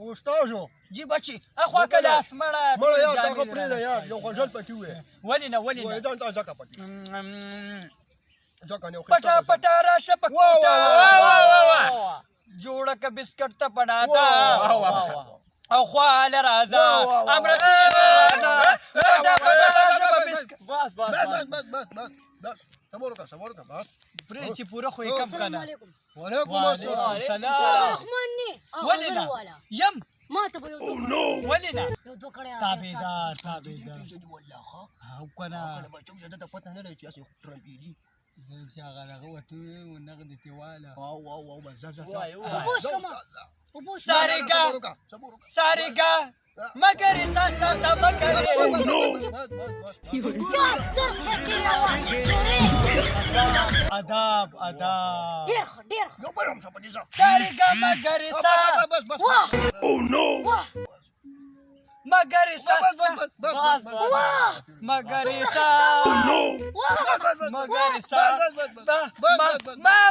هوښتاو شو جی بچی اخوا کله اسمړه مړه یار دغه پرېږده یار یو غوژل پکې وې ولې نه ولې نه دا ځکه پکې پټا پټا راشه پکوتا جوړه ک بسکټ ته پناتا او خوال رازا امر پټا پټا راشه بسکټ بس بس بس بس بس بس بس صبر وکړه صبر وکړه بس پرې چې پوره خو یې کم کنه وعلیکم السلام ولې نه يم ما ته به یو دوه ولې نه یو دوه کړه تابعدار تابعدار والله ها او کنه انا ما چوم زده پته نه لري چې اسو ترمبيلي زم چې هغه هغه وته و نغدي تیواله او او او ما زازا ساريګا ساريګا مگر سان سان مگر آداب آداب ډیر ښه ډیر ښه یو بل هم سپدې زه ساري ګاما ګریسا بس بس بس او نو مګریسا بس بس بس بس مګریسا او نو مګریسا بس بس بس بس